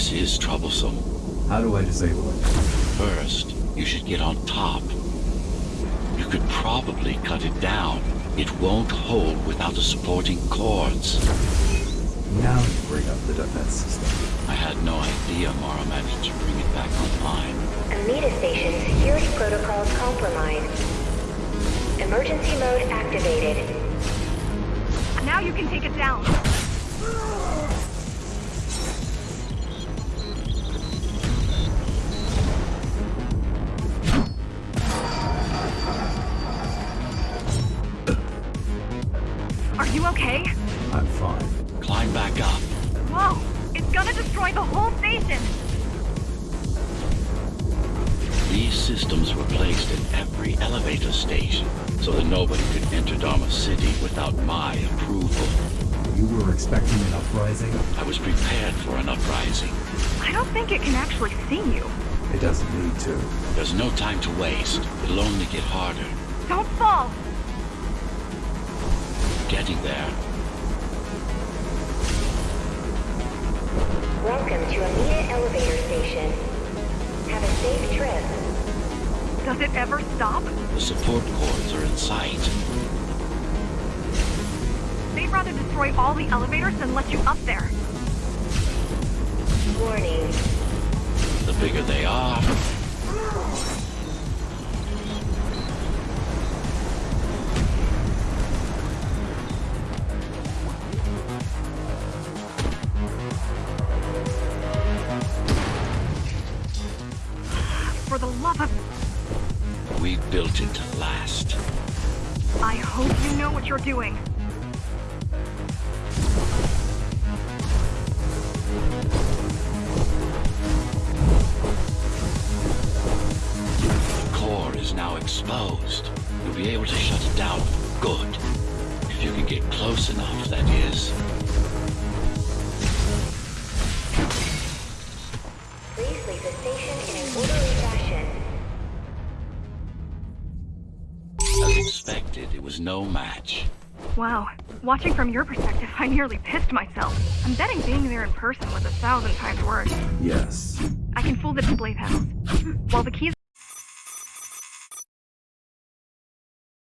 This is troublesome. How do I disable it? First, you should get on top. You could probably cut it down. It won't hold without the supporting cords. Now you bring up the defense system. I had no idea Mara managed to bring it back online. Amita Station security protocols compromised. Emergency mode activated. Now you can take it down. Ah! You okay? I'm fine. Climb back up. Whoa! It's gonna destroy the whole station! These systems were placed in every elevator station so that nobody could enter Dharma City without my approval. You were expecting an uprising? I was prepared for an uprising. I don't think it can actually see you. It doesn't need to. There's no time to waste. It'll only get harder. Don't fall! Getting there. Welcome to Amida Elevator Station. Have a safe trip. Does it ever stop? The support cords are in sight. They'd rather destroy all the elevators than let you up there. Warning. The bigger they are, the love of... we built it to last. I hope you know what you're doing. The core is now exposed. You'll be able to shut it down for good. If you can get close enough, that is. Please leave the station expected, it was no match. Wow. Watching from your perspective, I nearly pissed myself. I'm betting being there in person was a thousand times worse. Yes. I can fool the display panels. While the keys